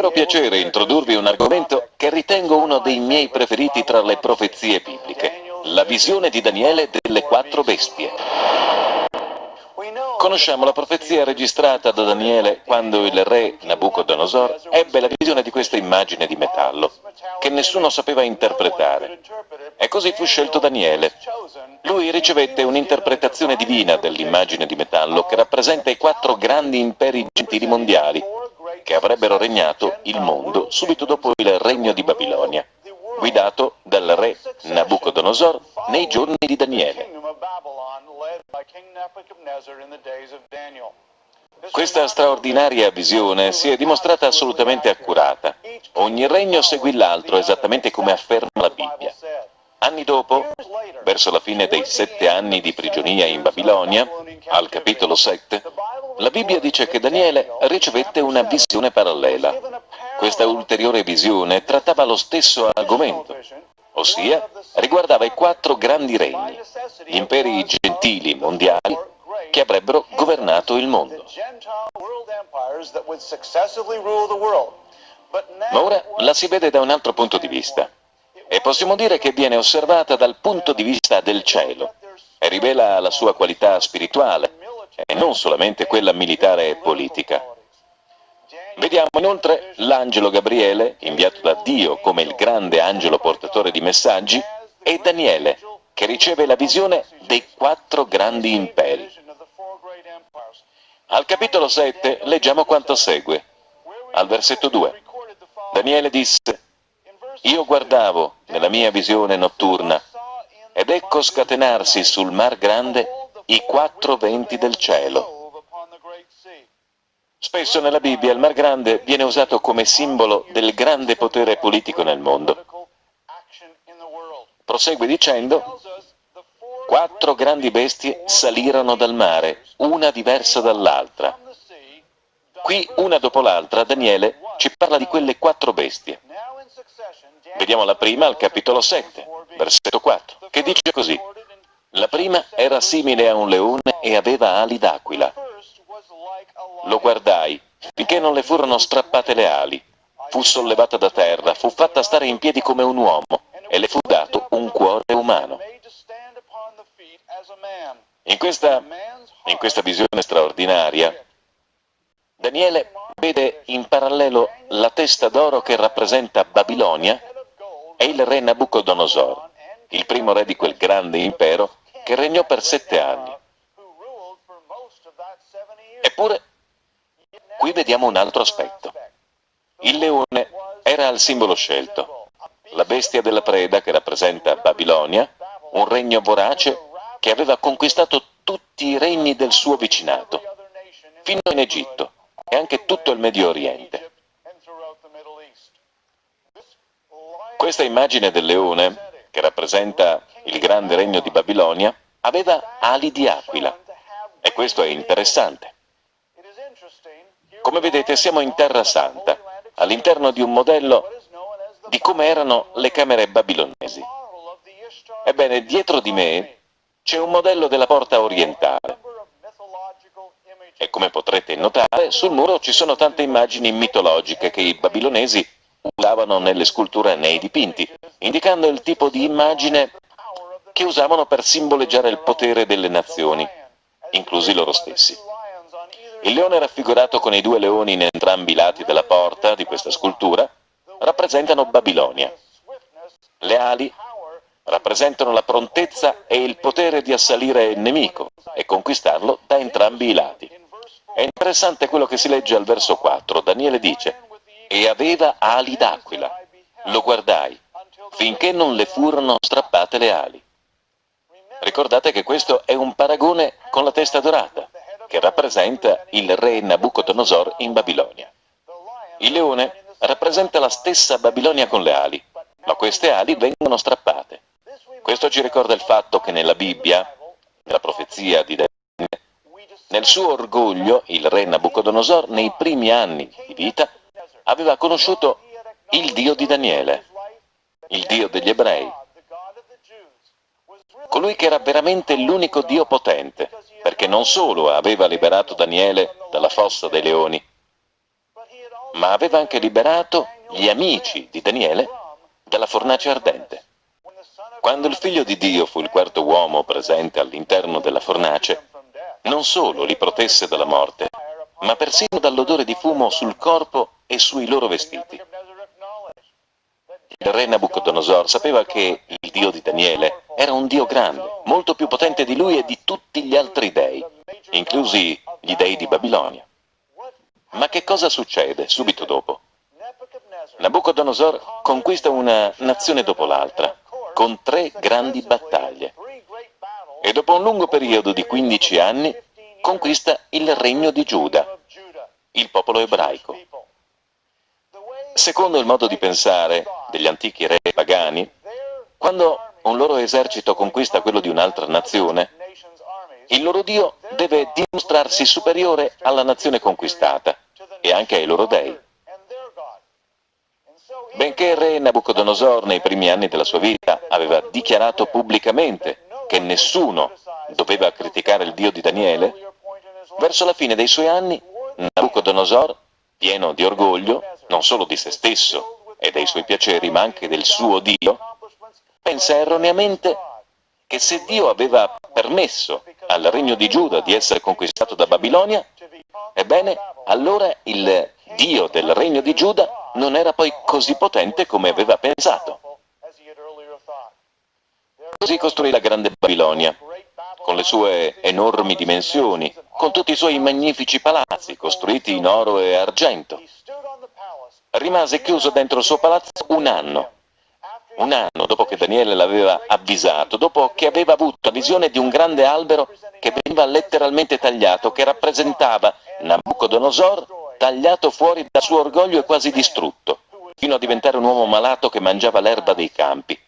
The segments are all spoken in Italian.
vero piacere introdurvi un argomento che ritengo uno dei miei preferiti tra le profezie bibliche, la visione di Daniele delle quattro bestie. Conosciamo la profezia registrata da Daniele quando il re Nabucodonosor ebbe la visione di questa immagine di metallo, che nessuno sapeva interpretare. E così fu scelto Daniele. Lui ricevette un'interpretazione divina dell'immagine di metallo che rappresenta i quattro grandi imperi gentili mondiali che avrebbero regnato il mondo subito dopo il regno di Babilonia, guidato dal re Nabucodonosor nei giorni di Daniele. Questa straordinaria visione si è dimostrata assolutamente accurata. Ogni regno seguì l'altro esattamente come afferma la Bibbia. Anni dopo, verso la fine dei sette anni di prigionia in Babilonia, al capitolo 7, la Bibbia dice che Daniele ricevette una visione parallela. Questa ulteriore visione trattava lo stesso argomento, ossia riguardava i quattro grandi regni, gli imperi gentili mondiali che avrebbero governato il mondo. Ma ora la si vede da un altro punto di vista e possiamo dire che viene osservata dal punto di vista del cielo e rivela la sua qualità spirituale e non solamente quella militare e politica. Vediamo inoltre l'angelo Gabriele, inviato da Dio come il grande angelo portatore di messaggi, e Daniele, che riceve la visione dei quattro grandi imperi. Al capitolo 7 leggiamo quanto segue. Al versetto 2. Daniele disse, Io guardavo nella mia visione notturna, ed ecco scatenarsi sul mar grande i quattro venti del cielo. Spesso nella Bibbia il Mar Grande viene usato come simbolo del grande potere politico nel mondo. Prosegue dicendo, quattro grandi bestie salirono dal mare, una diversa dall'altra. Qui, una dopo l'altra, Daniele ci parla di quelle quattro bestie. Vediamo la prima al capitolo 7, versetto 4, che dice così. La prima era simile a un leone e aveva ali d'aquila. Lo guardai, finché non le furono strappate le ali. Fu sollevata da terra, fu fatta stare in piedi come un uomo, e le fu dato un cuore umano. In questa, in questa visione straordinaria, Daniele vede in parallelo la testa d'oro che rappresenta Babilonia e il re Nabucodonosor, il primo re di quel grande impero che regnò per sette anni. Eppure Qui vediamo un altro aspetto. Il leone era il simbolo scelto, la bestia della preda che rappresenta Babilonia, un regno vorace che aveva conquistato tutti i regni del suo vicinato, fino in Egitto e anche tutto il Medio Oriente. Questa immagine del leone, che rappresenta il grande regno di Babilonia, aveva ali di aquila. E questo è interessante. Come vedete siamo in Terra Santa, all'interno di un modello di come erano le camere babilonesi. Ebbene, dietro di me c'è un modello della porta orientale. E come potrete notare, sul muro ci sono tante immagini mitologiche che i babilonesi usavano nelle sculture e nei dipinti, indicando il tipo di immagine che usavano per simboleggiare il potere delle nazioni, inclusi loro stessi. Il leone raffigurato con i due leoni in entrambi i lati della porta di questa scultura rappresentano Babilonia. Le ali rappresentano la prontezza e il potere di assalire il nemico e conquistarlo da entrambi i lati. È interessante quello che si legge al verso 4. Daniele dice, e aveva ali d'aquila. Lo guardai, finché non le furono strappate le ali. Ricordate che questo è un paragone con la testa dorata che rappresenta il re Nabucodonosor in Babilonia. Il leone rappresenta la stessa Babilonia con le ali, ma queste ali vengono strappate. Questo ci ricorda il fatto che nella Bibbia, nella profezia di Daniele, nel suo orgoglio il re Nabucodonosor nei primi anni di vita aveva conosciuto il Dio di Daniele, il Dio degli ebrei, colui che era veramente l'unico Dio potente, perché non solo aveva liberato Daniele dalla fossa dei leoni, ma aveva anche liberato gli amici di Daniele dalla fornace ardente. Quando il figlio di Dio fu il quarto uomo presente all'interno della fornace, non solo li protesse dalla morte, ma persino dall'odore di fumo sul corpo e sui loro vestiti. Il re Nabucodonosor sapeva che il Dio di Daniele era un Dio grande, molto più potente di lui e di tutti gli altri dei, inclusi gli dei di Babilonia. Ma che cosa succede subito dopo? Nabucodonosor conquista una nazione dopo l'altra, con tre grandi battaglie. E dopo un lungo periodo di 15 anni conquista il regno di Giuda, il popolo ebraico. Secondo il modo di pensare degli antichi re pagani, quando un loro esercito conquista quello di un'altra nazione, il loro Dio deve dimostrarsi superiore alla nazione conquistata e anche ai loro dei. Benché il re Nabucodonosor nei primi anni della sua vita aveva dichiarato pubblicamente che nessuno doveva criticare il Dio di Daniele, verso la fine dei suoi anni Nabucodonosor, pieno di orgoglio, non solo di se stesso e dei suoi piaceri, ma anche del suo Dio, pensa erroneamente che se Dio aveva permesso al regno di Giuda di essere conquistato da Babilonia, ebbene, allora il Dio del regno di Giuda non era poi così potente come aveva pensato. Così costruì la grande Babilonia, con le sue enormi dimensioni, con tutti i suoi magnifici palazzi, costruiti in oro e argento. Rimase chiuso dentro il suo palazzo un anno, un anno dopo che Daniele l'aveva avvisato, dopo che aveva avuto la visione di un grande albero che veniva letteralmente tagliato, che rappresentava Nabucodonosor tagliato fuori dal suo orgoglio e quasi distrutto, fino a diventare un uomo malato che mangiava l'erba dei campi.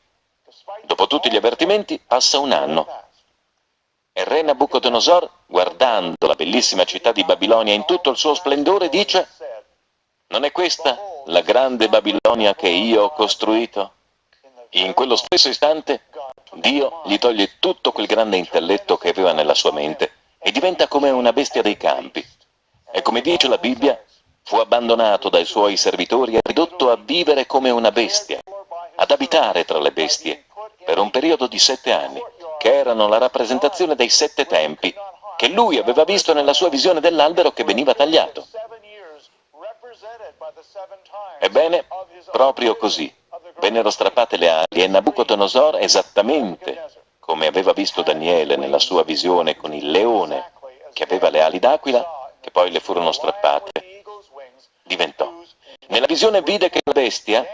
Dopo tutti gli avvertimenti passa un anno. E re Nabucodonosor, guardando la bellissima città di Babilonia in tutto il suo splendore, dice «Non è questa la grande Babilonia che io ho costruito?» In quello stesso istante Dio gli toglie tutto quel grande intelletto che aveva nella sua mente e diventa come una bestia dei campi. E come dice la Bibbia, fu abbandonato dai suoi servitori e ridotto a vivere come una bestia, ad abitare tra le bestie, per un periodo di sette anni, che erano la rappresentazione dei sette tempi, che lui aveva visto nella sua visione dell'albero che veniva tagliato. Ebbene, proprio così, vennero strappate le ali e Nabucodonosor, esattamente come aveva visto Daniele nella sua visione con il leone che aveva le ali d'aquila, che poi le furono strappate, diventò. Nella visione vide che la bestia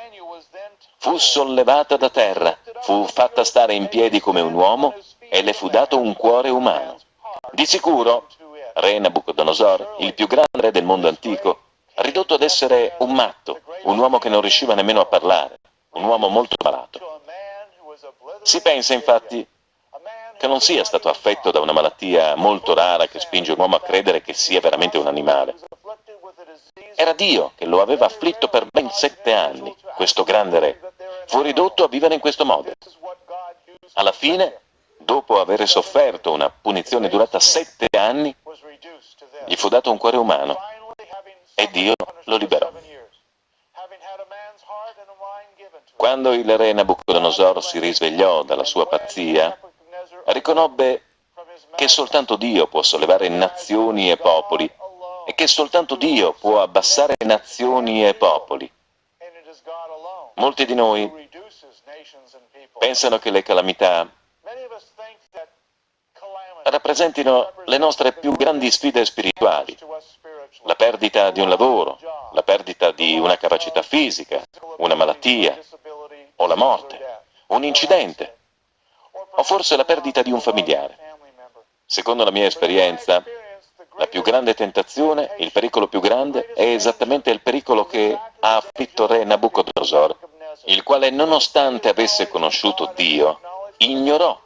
fu sollevata da terra, fu fatta stare in piedi come un uomo e le fu dato un cuore umano. Di sicuro, re Nabucodonosor, il più grande re del mondo antico, ridotto ad essere un matto, un uomo che non riusciva nemmeno a parlare, un uomo molto malato. Si pensa infatti che non sia stato affetto da una malattia molto rara che spinge un uomo a credere che sia veramente un animale. Era Dio che lo aveva afflitto per ben sette anni, questo grande re. Fu ridotto a vivere in questo modo. Alla fine, dopo aver sofferto una punizione durata sette anni, gli fu dato un cuore umano e Dio lo liberò. Quando il re Nabucodonosor si risvegliò dalla sua pazzia, riconobbe che soltanto Dio può sollevare nazioni e popoli e che soltanto Dio può abbassare nazioni e popoli. Molti di noi pensano che le calamità rappresentino le nostre più grandi sfide spirituali, la perdita di un lavoro, la perdita di una capacità fisica, una malattia, o la morte, un incidente, o forse la perdita di un familiare. Secondo la mia esperienza, la più grande tentazione, il pericolo più grande, è esattamente il pericolo che ha afflitto re Nabucodonosor, il quale nonostante avesse conosciuto Dio, ignorò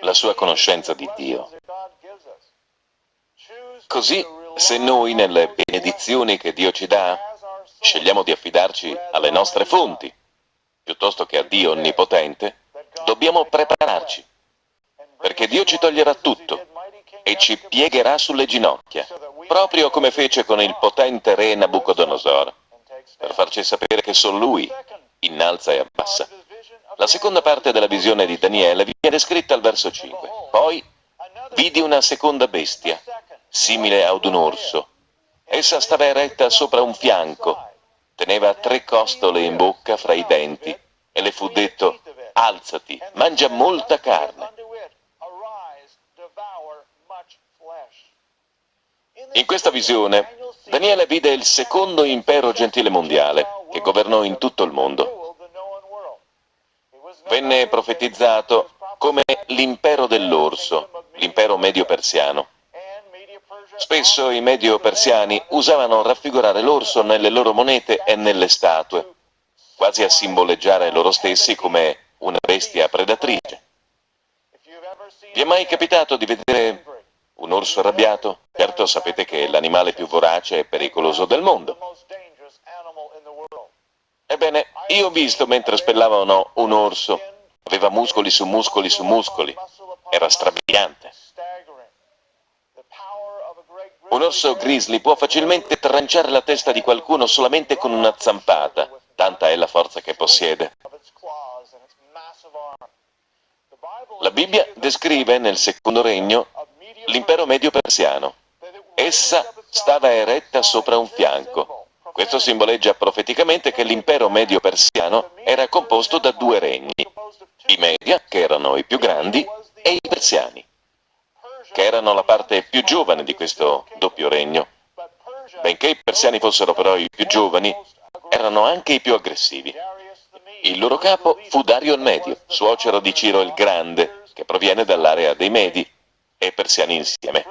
la sua conoscenza di Dio. Così, se noi nelle benedizioni che Dio ci dà, scegliamo di affidarci alle nostre fonti, piuttosto che a Dio Onnipotente, dobbiamo prepararci, perché Dio ci toglierà tutto, e ci piegherà sulle ginocchia, proprio come fece con il potente re Nabucodonosor, per farci sapere che solo lui innalza e abbassa. La seconda parte della visione di Daniele viene descritta al verso 5. Poi vidi una seconda bestia, simile ad un orso. Essa stava eretta sopra un fianco, teneva tre costole in bocca fra i denti, e le fu detto, alzati, mangia molta carne. In questa visione, Daniele vide il secondo impero gentile mondiale, che governò in tutto il mondo. Venne profetizzato come l'impero dell'orso, l'impero medio-persiano. Spesso i medio-persiani usavano raffigurare l'orso nelle loro monete e nelle statue, quasi a simboleggiare loro stessi come una bestia predatrice. Vi è mai capitato di vedere un orso arrabbiato? Certo sapete che è l'animale più vorace e pericoloso del mondo. Ebbene, io ho visto mentre spellavano un orso. Aveva muscoli su muscoli su muscoli. Era strabiliante. Un orso grizzly può facilmente tranciare la testa di qualcuno solamente con una zampata, tanta è la forza che possiede. La Bibbia descrive nel secondo regno l'impero medio persiano. Essa stava eretta sopra un fianco. Questo simboleggia profeticamente che l'impero medio persiano era composto da due regni, i Media, che erano i più grandi, e i persiani, che erano la parte più giovane di questo doppio regno. Benché i persiani fossero però i più giovani, erano anche i più aggressivi. Il loro capo fu Dario il Medio, suocero di Ciro il Grande, che proviene dall'area dei Medi, e persiani insieme.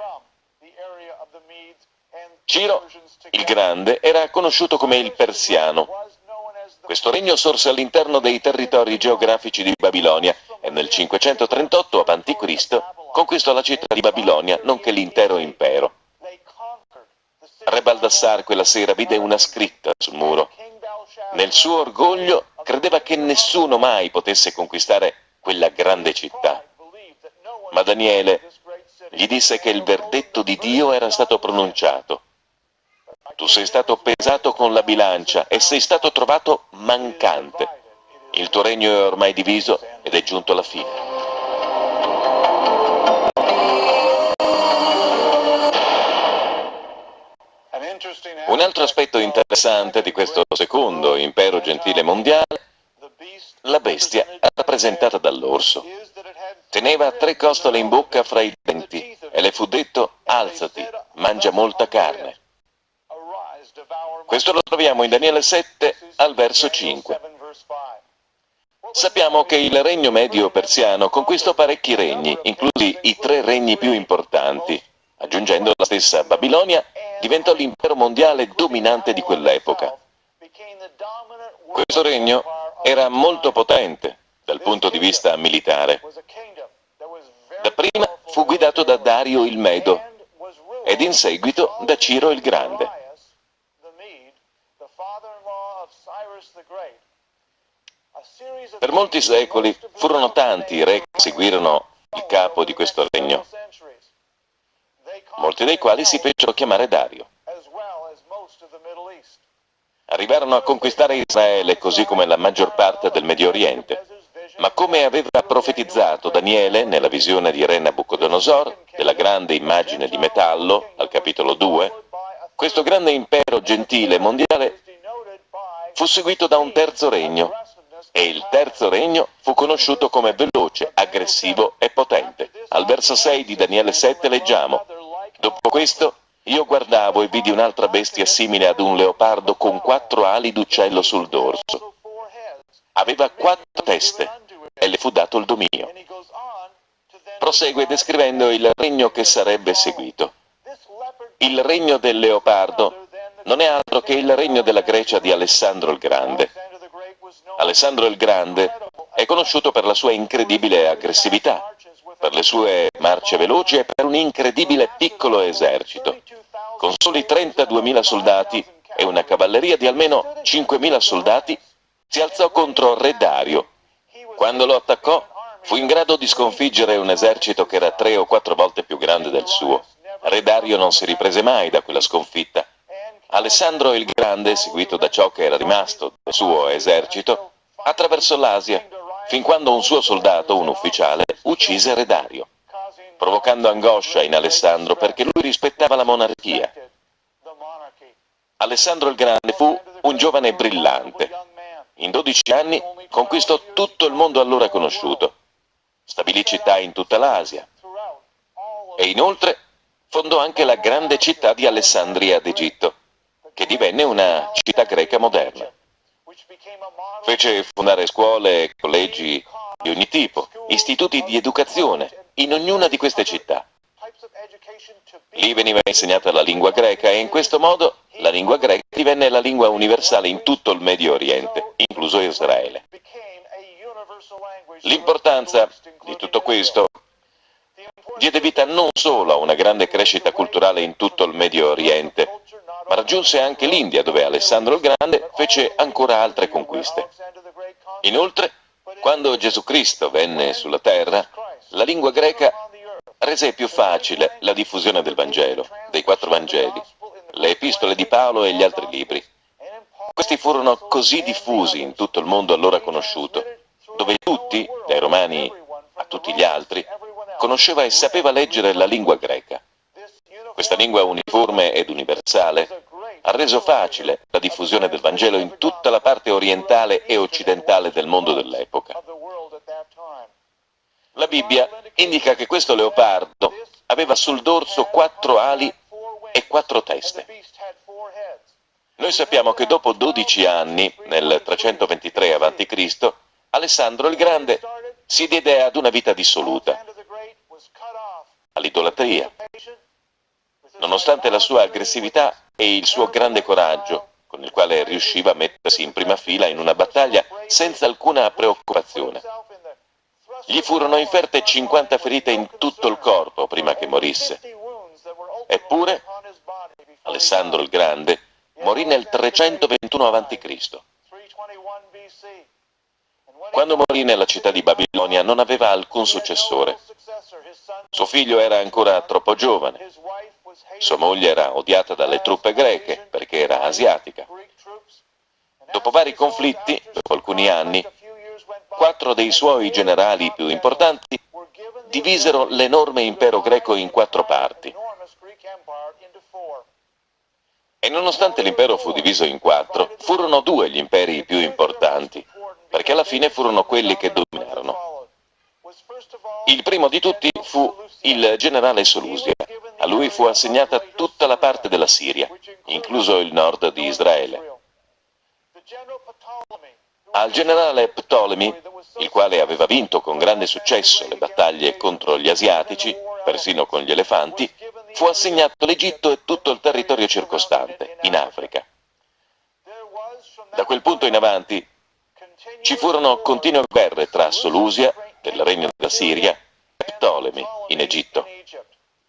Ciro il Grande era conosciuto come il Persiano. Questo regno sorse all'interno dei territori geografici di Babilonia e nel 538 a.C. conquistò la città di Babilonia, nonché l'intero impero. Re Baldassar quella sera vide una scritta sul muro. Nel suo orgoglio credeva che nessuno mai potesse conquistare quella grande città. Ma Daniele gli disse che il verdetto di Dio era stato pronunciato. Tu sei stato pesato con la bilancia e sei stato trovato mancante. Il tuo regno è ormai diviso ed è giunto alla fine. Un altro aspetto interessante di questo secondo impero gentile mondiale, la bestia rappresentata dall'orso. Teneva tre costole in bocca fra i denti e le fu detto alzati, mangia molta carne. Questo lo troviamo in Daniele 7 al verso 5. Sappiamo che il regno medio persiano conquistò parecchi regni, inclusi i tre regni più importanti. Aggiungendo la stessa Babilonia, diventò l'impero mondiale dominante di quell'epoca. Questo regno era molto potente dal punto di vista militare. Dapprima fu guidato da Dario il Medo ed in seguito da Ciro il Grande. Per molti secoli furono tanti i re che seguirono il capo di questo regno, molti dei quali si fecero chiamare Dario. Arrivarono a conquistare Israele così come la maggior parte del Medio Oriente, ma come aveva profetizzato Daniele nella visione di Re Nabucodonosor, della grande immagine di metallo, al capitolo 2, questo grande impero gentile mondiale fu seguito da un terzo regno, e il terzo regno fu conosciuto come veloce, aggressivo e potente. Al verso 6 di Daniele 7 leggiamo, Dopo questo io guardavo e vidi un'altra bestia simile ad un leopardo con quattro ali d'uccello sul dorso. Aveva quattro teste e le fu dato il dominio. Prosegue descrivendo il regno che sarebbe seguito. Il regno del leopardo non è altro che il regno della Grecia di Alessandro il Grande. Alessandro il Grande è conosciuto per la sua incredibile aggressività, per le sue marce veloci e per un incredibile piccolo esercito. Con soli 32.000 soldati e una cavalleria di almeno 5.000 soldati, si alzò contro Re Dario. Quando lo attaccò, fu in grado di sconfiggere un esercito che era tre o quattro volte più grande del suo. Re Dario non si riprese mai da quella sconfitta. Alessandro il Grande, seguito da ciò che era rimasto del suo esercito, attraversò l'Asia, fin quando un suo soldato, un ufficiale, uccise Re Dario, provocando angoscia in Alessandro perché lui rispettava la monarchia. Alessandro il Grande fu un giovane brillante. In 12 anni conquistò tutto il mondo allora conosciuto, stabilì città in tutta l'Asia e inoltre fondò anche la grande città di Alessandria d'Egitto, che divenne una città greca moderna. Fece fondare scuole e collegi di ogni tipo, istituti di educazione, in ognuna di queste città. Lì veniva insegnata la lingua greca e in questo modo la lingua greca divenne la lingua universale in tutto il Medio Oriente, incluso Israele. L'importanza di tutto questo diede vita non solo a una grande crescita culturale in tutto il Medio Oriente, ma raggiunse anche l'India, dove Alessandro il Grande fece ancora altre conquiste. Inoltre, quando Gesù Cristo venne sulla terra, la lingua greca rese più facile la diffusione del Vangelo, dei quattro Vangeli, le epistole di Paolo e gli altri libri. Questi furono così diffusi in tutto il mondo allora conosciuto, dove tutti, dai romani a tutti gli altri, conosceva e sapeva leggere la lingua greca. Questa lingua uniforme ed universale ha reso facile la diffusione del Vangelo in tutta la parte orientale e occidentale del mondo dell'epoca. La Bibbia indica che questo leopardo aveva sul dorso quattro ali e quattro teste. Noi sappiamo che dopo 12 anni, nel 323 a.C., Alessandro il Grande si diede ad una vita dissoluta, all'idolatria, nonostante la sua aggressività e il suo grande coraggio, con il quale riusciva a mettersi in prima fila in una battaglia senza alcuna preoccupazione. Gli furono inferte 50 ferite in tutto il corpo prima che morisse. Eppure, Alessandro il Grande morì nel 321 a.C. Quando morì nella città di Babilonia non aveva alcun successore. Suo figlio era ancora troppo giovane. Sua moglie era odiata dalle truppe greche perché era asiatica. Dopo vari conflitti, dopo alcuni anni, quattro dei suoi generali più importanti divisero l'enorme impero greco in quattro parti. E nonostante l'impero fu diviso in quattro, furono due gli imperi più importanti, perché alla fine furono quelli che dominarono. Il primo di tutti fu il generale Solusia. A lui fu assegnata tutta la parte della Siria, incluso il nord di Israele. Al generale Ptolemy, il quale aveva vinto con grande successo le battaglie contro gli asiatici, persino con gli elefanti, fu assegnato l'Egitto e tutto il territorio circostante, in Africa. Da quel punto in avanti ci furono continue guerre tra Solusia, del regno della Siria, e Ptolemy, in Egitto,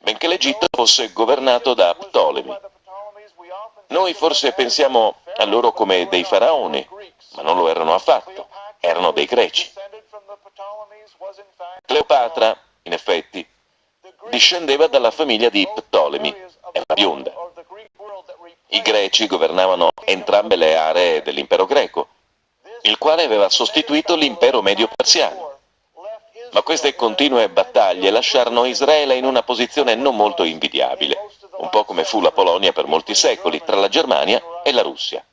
benché l'Egitto fosse governato da Ptolemy. Noi forse pensiamo a loro come dei faraoni, ma non lo erano affatto, erano dei greci. Cleopatra, in effetti, discendeva dalla famiglia di Ptolemy, era bionda. I greci governavano entrambe le aree dell'impero greco, il quale aveva sostituito l'impero medio persiano. Ma queste continue battaglie lasciarono Israele in una posizione non molto invidiabile, un po' come fu la Polonia per molti secoli, tra la Germania e la Russia.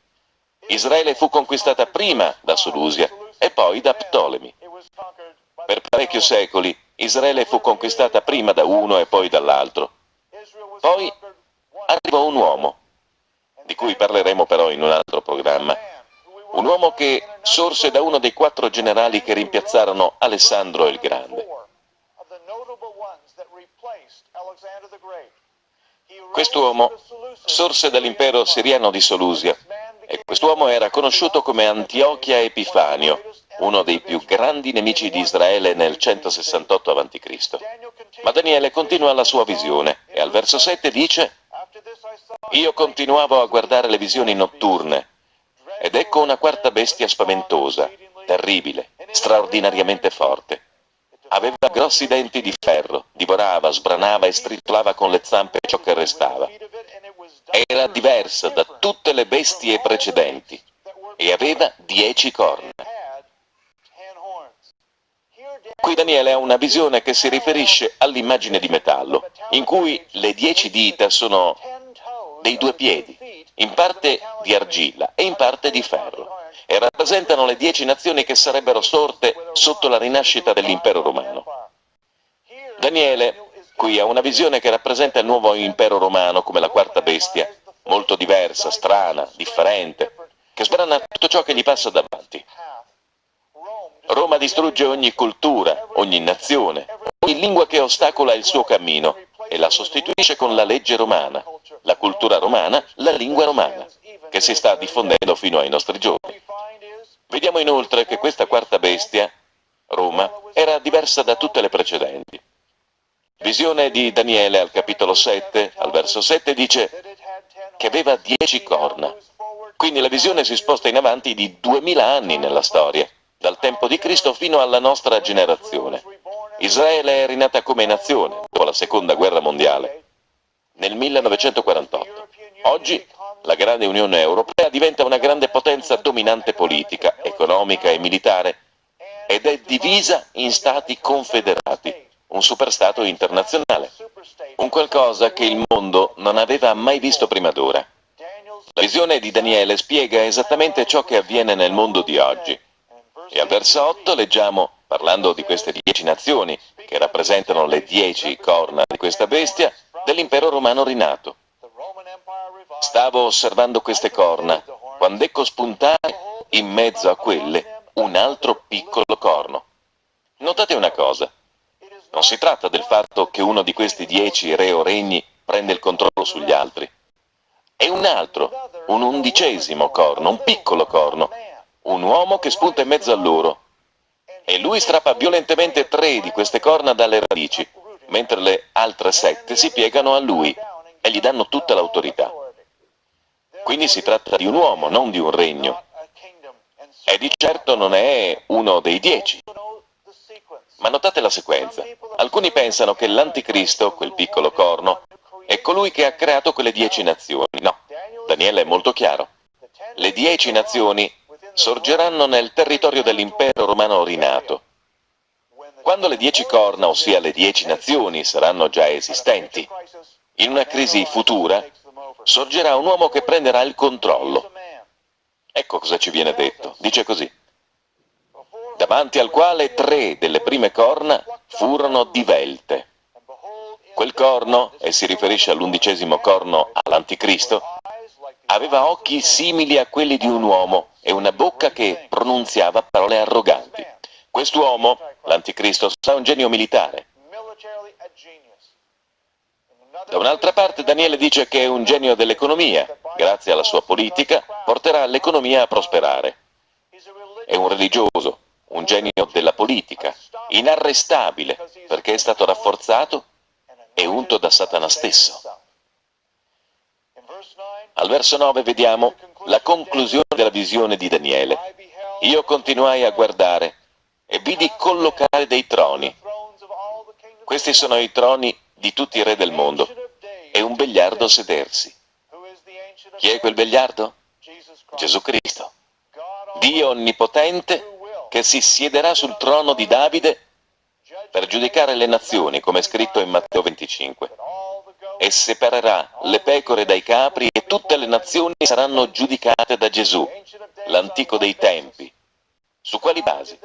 Israele fu conquistata prima da Solusia e poi da Ptolemy. Per parecchi secoli Israele fu conquistata prima da uno e poi dall'altro. Poi arrivò un uomo, di cui parleremo però in un altro programma. Un uomo che sorse da uno dei quattro generali che rimpiazzarono Alessandro il Grande. Quest'uomo sorse dall'impero siriano di Solusia e quest'uomo era conosciuto come Antiochia Epifanio, uno dei più grandi nemici di Israele nel 168 a.C. Ma Daniele continua la sua visione e al verso 7 dice «Io continuavo a guardare le visioni notturne ed ecco una quarta bestia spaventosa, terribile, straordinariamente forte. Aveva grossi denti di ferro, divorava, sbranava e stritolava con le zampe ciò che restava. Era diversa da tutte le bestie precedenti e aveva dieci corna. Qui Daniele ha una visione che si riferisce all'immagine di metallo, in cui le dieci dita sono dei due piedi, in parte di argilla e in parte di ferro, e rappresentano le dieci nazioni che sarebbero sorte sotto la rinascita dell'impero romano. Daniele qui ha una visione che rappresenta il nuovo impero romano come la quarta bestia, molto diversa, strana, differente, che sbrana tutto ciò che gli passa davanti. Roma distrugge ogni cultura, ogni nazione, ogni lingua che ostacola il suo cammino e la sostituisce con la legge romana, la cultura romana, la lingua romana, che si sta diffondendo fino ai nostri giorni. Vediamo inoltre che questa quarta bestia, Roma, era diversa da tutte le precedenti. Visione di Daniele al capitolo 7, al verso 7, dice che aveva dieci corna. Quindi la visione si sposta in avanti di duemila anni nella storia, dal tempo di Cristo fino alla nostra generazione. Israele è rinata come nazione dopo la seconda guerra mondiale, nel 1948. Oggi la grande Unione Europea diventa una grande potenza dominante politica, economica e militare ed è divisa in stati confederati, un superstato internazionale, un qualcosa che il mondo non aveva mai visto prima d'ora. La visione di Daniele spiega esattamente ciò che avviene nel mondo di oggi. E al verso 8 leggiamo, parlando di queste dieci nazioni, che rappresentano le dieci corna di questa bestia, dell'impero romano rinato. Stavo osservando queste corna, quando ecco spuntare in mezzo a quelle un altro piccolo corno. Notate una cosa, non si tratta del fatto che uno di questi dieci re o regni prende il controllo sugli altri. È un altro, un undicesimo corno, un piccolo corno, un uomo che spunta in mezzo a loro. E lui strappa violentemente tre di queste corna dalle radici, mentre le altre sette si piegano a lui e gli danno tutta l'autorità. Quindi si tratta di un uomo, non di un regno. E di certo non è uno dei dieci. Ma notate la sequenza. Alcuni pensano che l'anticristo, quel piccolo corno, è colui che ha creato quelle dieci nazioni. No, Daniele è molto chiaro. Le dieci nazioni sorgeranno nel territorio dell'impero romano rinato. Quando le dieci corna, ossia le dieci nazioni, saranno già esistenti, in una crisi futura, sorgerà un uomo che prenderà il controllo. Ecco cosa ci viene detto. Dice così. Davanti al quale tre delle prime corna furono divelte. Quel corno, e si riferisce all'undicesimo corno all'anticristo, aveva occhi simili a quelli di un uomo e una bocca che pronunziava parole arroganti. Quest'uomo, l'anticristo, sarà un genio militare. Da un'altra parte Daniele dice che è un genio dell'economia, grazie alla sua politica porterà l'economia a prosperare. È un religioso, un genio della politica, inarrestabile perché è stato rafforzato e unto da Satana stesso. Al verso 9 vediamo la conclusione della visione di Daniele. Io continuai a guardare e vidi collocare dei troni. Questi sono i troni di tutti i re del mondo, e un vegliardo sedersi. Chi è quel vegliardo? Gesù Cristo. Dio onnipotente che si siederà sul trono di Davide per giudicare le nazioni, come è scritto in Matteo 25, e separerà le pecore dai capri e tutte le nazioni saranno giudicate da Gesù, l'antico dei tempi. Su quali basi?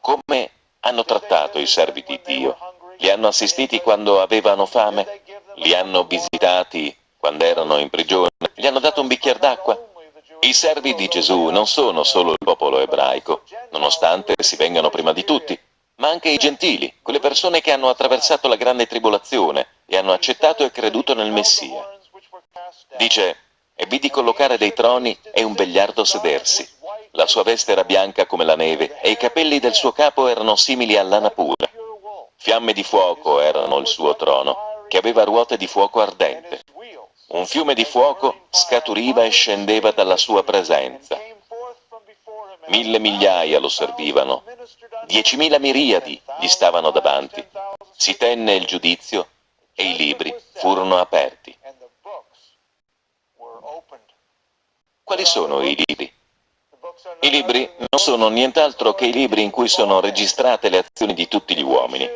Come hanno trattato i servi di Dio? Li hanno assistiti quando avevano fame? Li hanno visitati quando erano in prigione? Gli hanno dato un bicchiere d'acqua? I servi di Gesù non sono solo il popolo ebraico, nonostante si vengano prima di tutti, ma anche i gentili, quelle persone che hanno attraversato la grande tribolazione e hanno accettato e creduto nel Messia. Dice, e vidi collocare dei troni e un vegliardo sedersi. La sua veste era bianca come la neve e i capelli del suo capo erano simili a lana pura. Fiamme di fuoco erano il suo trono, che aveva ruote di fuoco ardente. Un fiume di fuoco scaturiva e scendeva dalla sua presenza. Mille migliaia lo servivano, diecimila miriadi gli stavano davanti. Si tenne il giudizio e i libri furono aperti. Quali sono i libri? I libri non sono nient'altro che i libri in cui sono registrate le azioni di tutti gli uomini.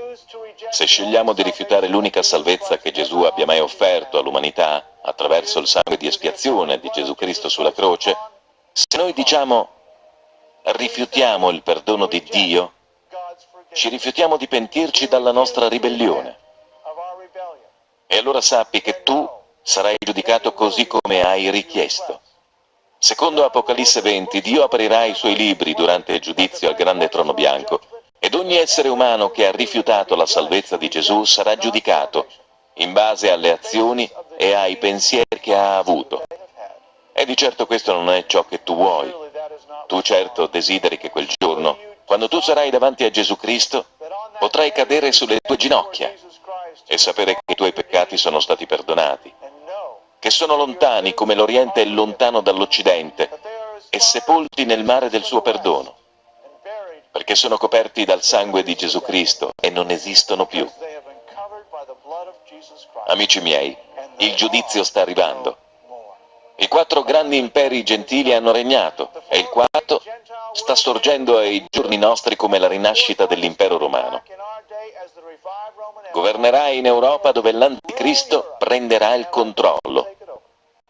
Se scegliamo di rifiutare l'unica salvezza che Gesù abbia mai offerto all'umanità attraverso il sangue di espiazione di Gesù Cristo sulla croce, se noi diciamo rifiutiamo il perdono di Dio, ci rifiutiamo di pentirci dalla nostra ribellione. E allora sappi che tu sarai giudicato così come hai richiesto. Secondo Apocalisse 20, Dio aprirà i suoi libri durante il giudizio al grande trono bianco ed ogni essere umano che ha rifiutato la salvezza di Gesù sarà giudicato in base alle azioni e ai pensieri che ha avuto. E di certo questo non è ciò che tu vuoi. Tu certo desideri che quel giorno, quando tu sarai davanti a Gesù Cristo, potrai cadere sulle tue ginocchia e sapere che i tuoi peccati sono stati perdonati, che sono lontani come l'Oriente è lontano dall'Occidente e sepolti nel mare del suo perdono, perché sono coperti dal sangue di Gesù Cristo e non esistono più. Amici miei, il giudizio sta arrivando. I quattro grandi imperi gentili hanno regnato e il quarto sta sorgendo ai giorni nostri come la rinascita dell'impero romano. Governerà in Europa dove l'anticristo prenderà il controllo.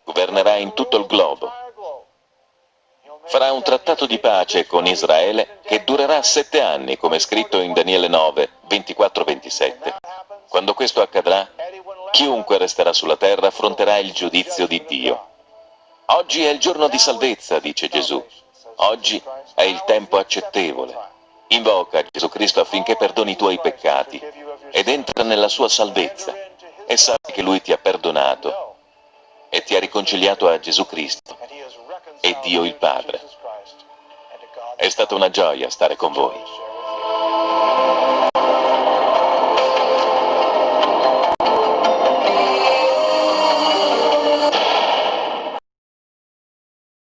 Governerà in tutto il globo. Farà un trattato di pace con Israele che durerà sette anni, come scritto in Daniele 9, 24-27. Quando questo accadrà, chiunque resterà sulla terra affronterà il giudizio di Dio. Oggi è il giorno di salvezza, dice Gesù. Oggi è il tempo accettevole. Invoca Gesù Cristo affinché perdoni i tuoi peccati ed entra nella sua salvezza e sappi che Lui ti ha perdonato e ti ha riconciliato a Gesù Cristo e Dio il Padre. È stata una gioia stare con voi.